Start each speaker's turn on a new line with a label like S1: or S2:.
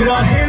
S1: Get on here.